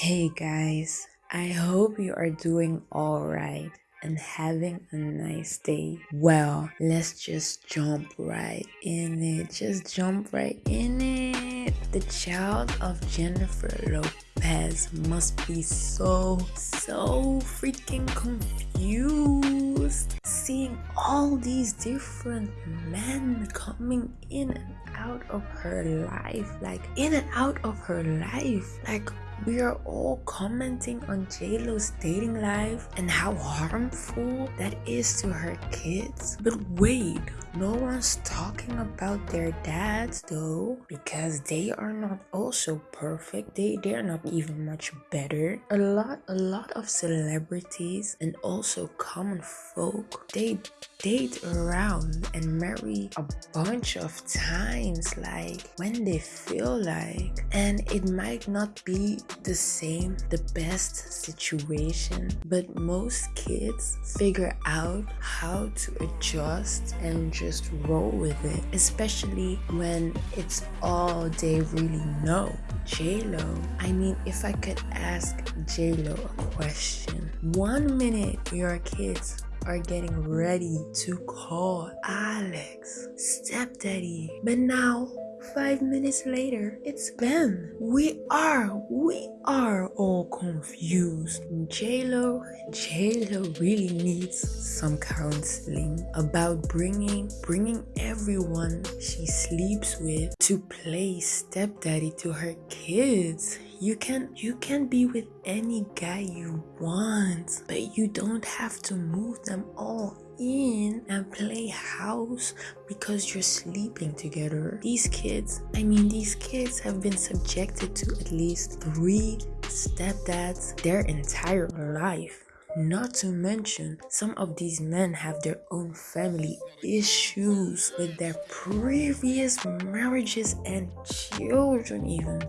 Hey guys, I hope you are doing alright and having a nice day. Well, let's just jump right in it. Just jump right in it. The child of Jennifer Lopez must be so, so freaking confused. Seeing all these different men coming in and out of her life, like in and out of her life, like we are all commenting on JLo's dating life and how harmful that is to her kids. But wait, no one's talking about their dads though, because they are not also perfect. They they're not even much better. A lot a lot of celebrities and also common folk they date around and marry a bunch of times like when they feel like and it might not be the same, the best situation, but most kids figure out how to adjust and just roll with it, especially when it's all they really know. J-Lo, I mean, if I could ask J-Lo a question, one minute your kids are getting ready to call Alex stepdaddy, but now Five minutes later, it's Ben. We are, we are all confused. JLo, JLo really needs some counseling about bringing, bringing everyone she sleeps with to play stepdaddy to her kids. You can, you can be with any guy you want, but you don't have to move them all in and play house because you're sleeping together. These kids, I mean, these kids have been subjected to at least three stepdads their entire life. Not to mention, some of these men have their own family issues with their previous marriages and children even.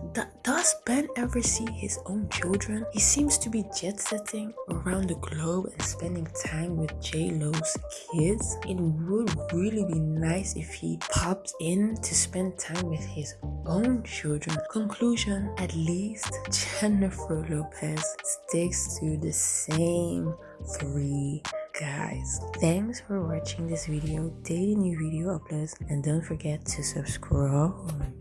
Does Ben ever see his own children? He seems to be jet-setting around the globe and spending time with J-Lo's kids. It would really be nice if he popped in to spend time with his own children. Conclusion, at least Jennifer Lopez sticks to the same three guys. Thanks for watching this video daily new video uploads. And don't forget to subscribe